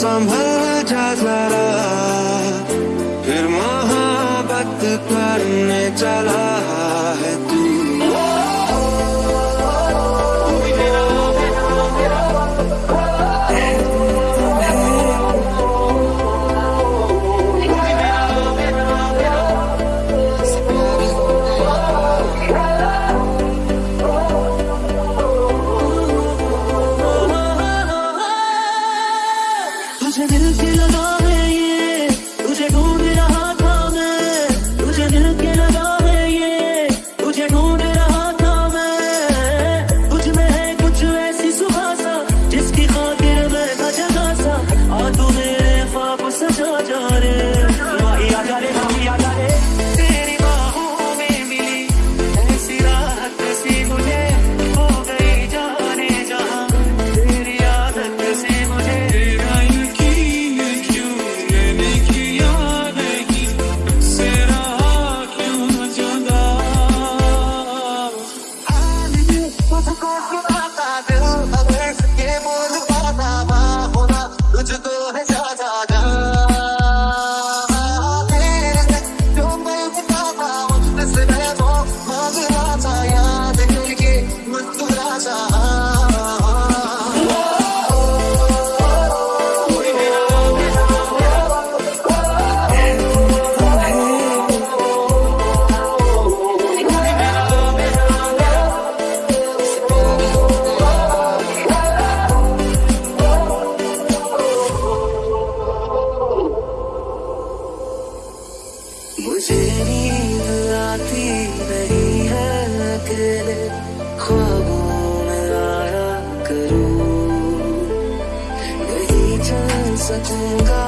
संभल जा जरा फिर मोहब्बत करने चला मुझे नींद आती नहीं है अकेले ख्वाबों में आया करूँ। नहीं चल सकूँगा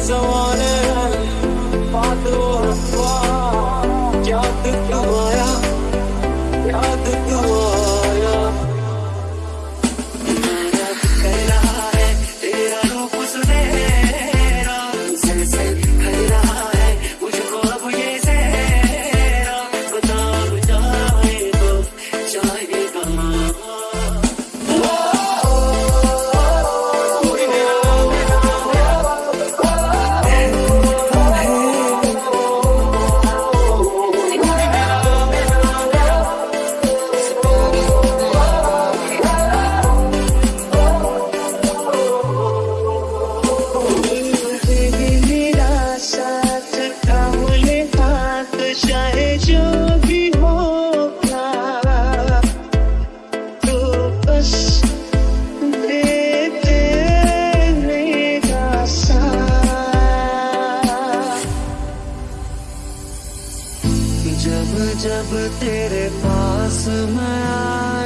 eyes are on जब तेरे पास मैं आ